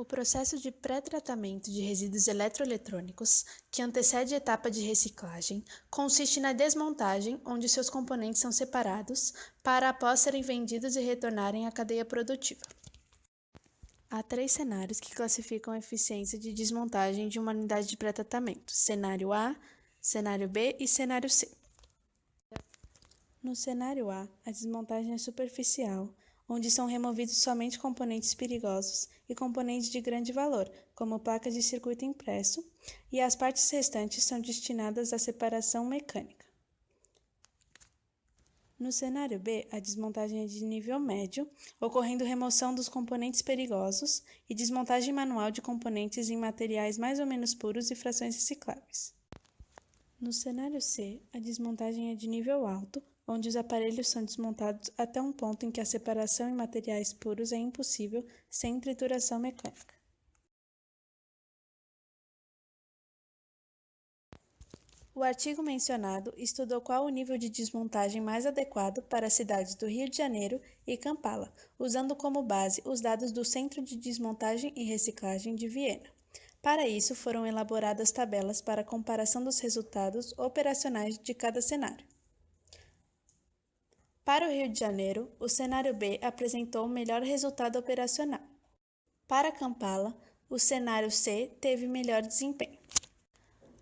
O processo de pré-tratamento de resíduos eletroeletrônicos, que antecede a etapa de reciclagem, consiste na desmontagem, onde seus componentes são separados, para após serem vendidos e retornarem à cadeia produtiva. Há três cenários que classificam a eficiência de desmontagem de uma unidade de pré-tratamento: cenário A, cenário B e cenário C. No cenário A, a desmontagem é superficial, onde são removidos somente componentes perigosos e componentes de grande valor, como placas de circuito impresso, e as partes restantes são destinadas à separação mecânica. No cenário B, a desmontagem é de nível médio, ocorrendo remoção dos componentes perigosos e desmontagem manual de componentes em materiais mais ou menos puros e frações recicláveis. No cenário C, a desmontagem é de nível alto, onde os aparelhos são desmontados até um ponto em que a separação em materiais puros é impossível sem trituração mecânica. O artigo mencionado estudou qual o nível de desmontagem mais adequado para as cidades do Rio de Janeiro e Kampala, usando como base os dados do Centro de Desmontagem e Reciclagem de Viena. Para isso, foram elaboradas tabelas para comparação dos resultados operacionais de cada cenário. Para o Rio de Janeiro, o cenário B apresentou o melhor resultado operacional. Para Kampala, o cenário C teve melhor desempenho.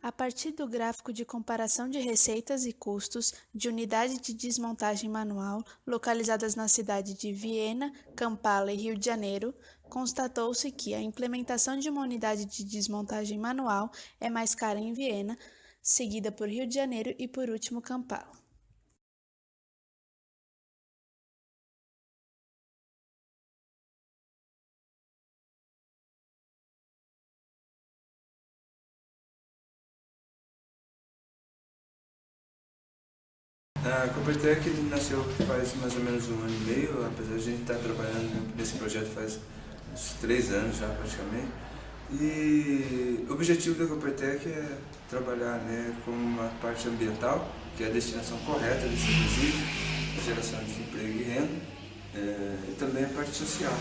A partir do gráfico de comparação de receitas e custos de unidade de desmontagem manual localizadas na cidade de Viena, Kampala e Rio de Janeiro, constatou-se que a implementação de uma unidade de desmontagem manual é mais cara em Viena, seguida por Rio de Janeiro e por último Kampala. A Coopertech nasceu faz mais ou menos um ano e meio, apesar de a gente estar trabalhando nesse projeto faz uns três anos já praticamente. E o objetivo da Coopertech é trabalhar né, com uma parte ambiental, que é a destinação correta desse resíduo, a geração de emprego e renda, é, e também a parte social.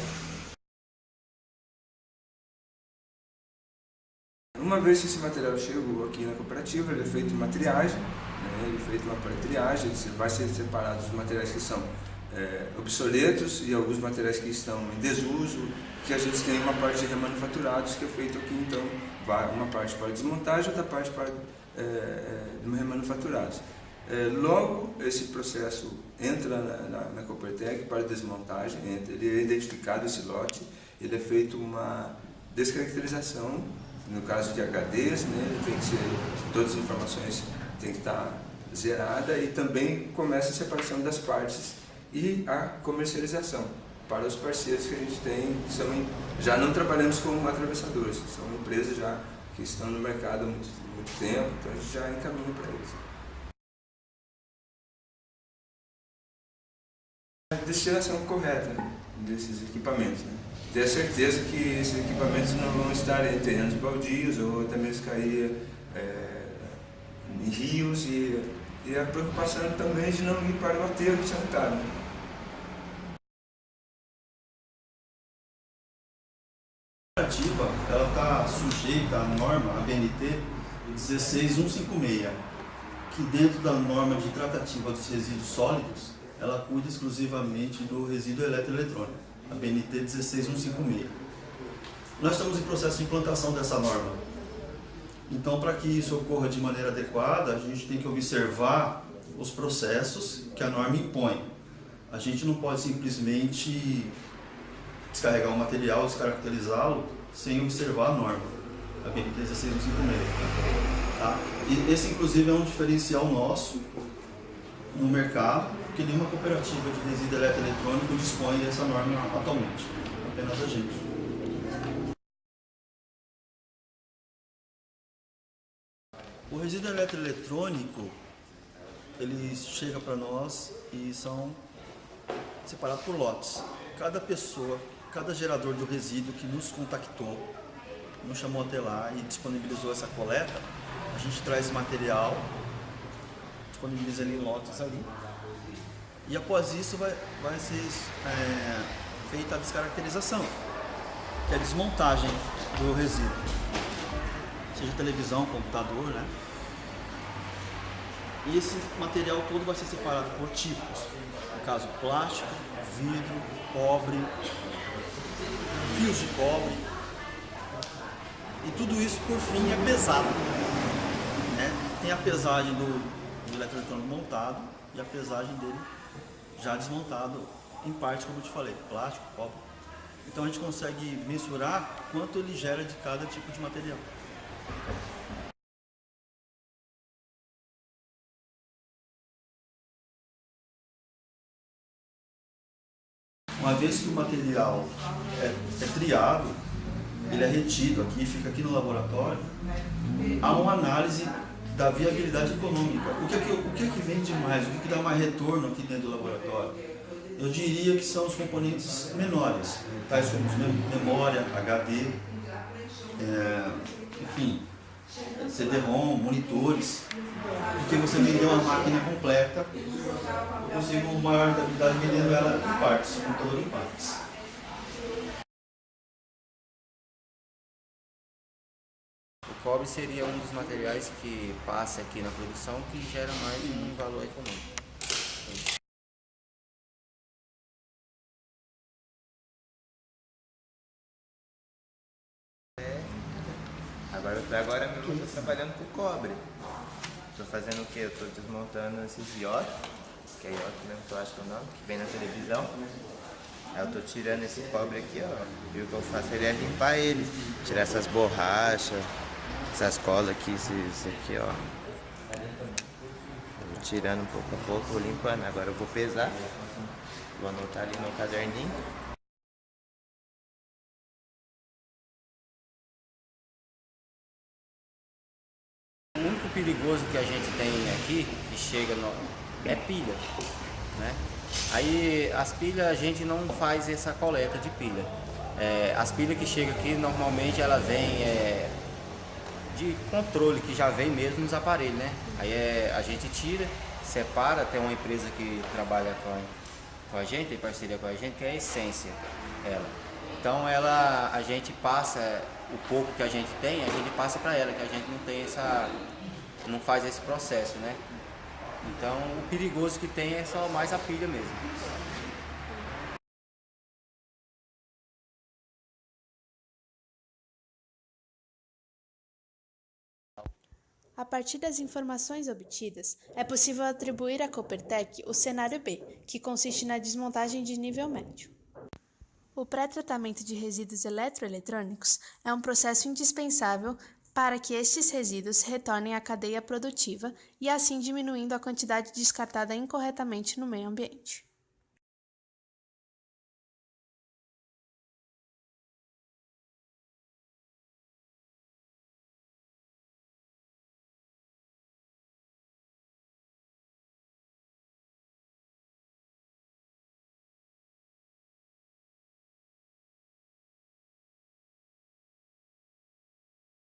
Uma vez que esse material chegou aqui na cooperativa, ele é feito uma triagem, né? é feito uma pré-triagem, vai ser separado os materiais que são é, obsoletos e alguns materiais que estão em desuso, que a gente tem uma parte de remanufaturados que é feito aqui, então, vai uma parte para desmontagem, outra parte para é, é, remanufaturados. É, logo, esse processo entra na, na, na Coopertec para desmontagem, entra, ele é identificado esse lote, ele é feito uma descaracterização, no caso de HDs, né, ele tem que ser, todas as informações tem que estar zerada e também começa a separação das partes e a comercialização para os parceiros que a gente tem, são, já não trabalhamos com atravessadores, são empresas já que estão no mercado há muito, muito tempo, então a gente já encaminha para eles. Destinação correta desses equipamentos. Né? Ter certeza que esses equipamentos não vão estar em terrenos baldios ou até mesmo cair é, em rios e, e a preocupação também de não ir para o aterro sanitário. A ela está sujeita à norma, a BNT 16156, que dentro da norma de tratativa dos resíduos sólidos, ela cuida exclusivamente do resíduo eletroeletrônico, a BNT 16156. Nós estamos em processo de implantação dessa norma. Então, para que isso ocorra de maneira adequada, a gente tem que observar os processos que a norma impõe. A gente não pode simplesmente descarregar o material, descaracterizá-lo, sem observar a norma, a BNT 16156. Tá? E esse, inclusive, é um diferencial nosso no mercado, porque nenhuma cooperativa de resíduo eletroeletrônico dispõe dessa norma atualmente, apenas a gente. O resíduo eletroeletrônico, ele chega para nós e são separados por lotes. Cada pessoa, cada gerador do resíduo que nos contactou, nos chamou até lá e disponibilizou essa coleta, a gente traz material, disponibiliza ali em lotes ali, e após isso vai, vai ser é, feita a descaracterização. que é a desmontagem do resíduo. Seja televisão, computador, né? E esse material todo vai ser separado por tipos. No caso, plástico, vidro, cobre, fios de cobre. E tudo isso, por fim, é pesado. Né? Tem a pesagem do, do eletroeletrônico montado e a pesagem dele já desmontado em parte, como eu te falei, plástico, cobre. Então a gente consegue mensurar quanto ele gera de cada tipo de material. Uma vez que o material é, é triado, ele é retido aqui, fica aqui no laboratório, há uma análise da viabilidade econômica. O que é que, o que, é que vende mais? O que, é que dá mais retorno aqui dentro do laboratório? Eu diria que são os componentes menores, tais como memória, HD, é, enfim, CD-ROM, monitores, porque você vendeu uma máquina completa, eu consigo uma maior rentabilidade vendendo ela em partes, o computador em partes. cobre seria um dos materiais que passa aqui na produção que gera mais um valor econômico. Agora, agora eu estou trabalhando com cobre. Estou fazendo o que? Eu desmontando esses iotos, que é ioto mesmo que eu acho que é o nome, que vem na televisão. Aí eu estou tirando esse cobre aqui, ó. E o que eu faço ele é limpar ele, tirar essas borrachas, essas colas aqui, isso aqui, ó. Vou tirando pouco a pouco, vou limpando. Agora eu vou pesar. Vou anotar ali no caderninho. Perigoso que a gente tem aqui, que chega no, é pilha, né? Aí as pilhas a gente não faz essa coleta de pilha. É, as pilhas que chegam aqui normalmente ela vem é, de controle que já vem mesmo nos aparelhos, né? Aí é, a gente tira, separa, tem uma empresa que trabalha com a, com a gente, tem parceria com a gente, que é a Essência, ela. Então ela, a gente passa, o pouco que a gente tem, a gente passa para ela, que a gente não tem essa, não faz esse processo, né? Então o perigoso que tem é só mais a pilha mesmo. A partir das informações obtidas, é possível atribuir à Coopertec o cenário B, que consiste na desmontagem de nível médio. O pré-tratamento de resíduos eletroeletrônicos é um processo indispensável para que estes resíduos retornem à cadeia produtiva e assim diminuindo a quantidade descartada incorretamente no meio ambiente.